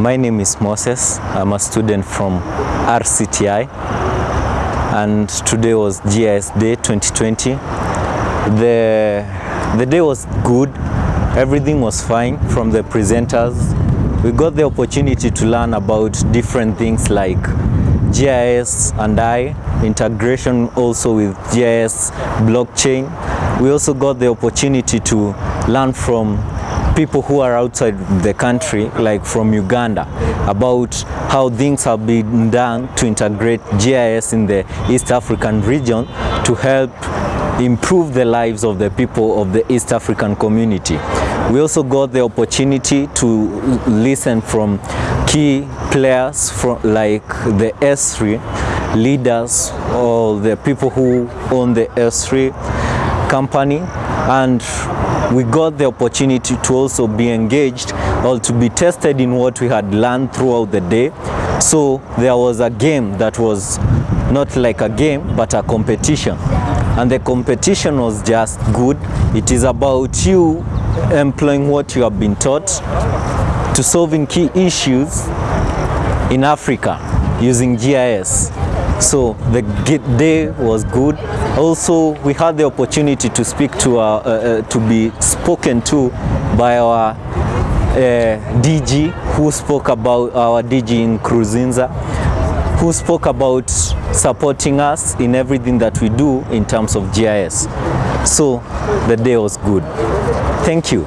My name is Moses. I'm a student from RCTI and today was GIS Day 2020. The, the day was good. Everything was fine from the presenters. We got the opportunity to learn about different things like GIS and I, integration also with GIS blockchain. We also got the opportunity to learn from people who are outside the country, like from Uganda, about how things have been done to integrate GIS in the East African region to help improve the lives of the people of the East African community. We also got the opportunity to listen from key players from like the Esri leaders or the people who own the Esri company and we got the opportunity to also be engaged or to be tested in what we had learned throughout the day. So there was a game that was not like a game but a competition and the competition was just good. It is about you employing what you have been taught to solving key issues in Africa using GIS. So the day was good. Also, we had the opportunity to speak to our, uh, uh, to be spoken to by our uh, DG who spoke about our DG Nkurunziza who spoke about supporting us in everything that we do in terms of GIS. So the day was good. Thank you.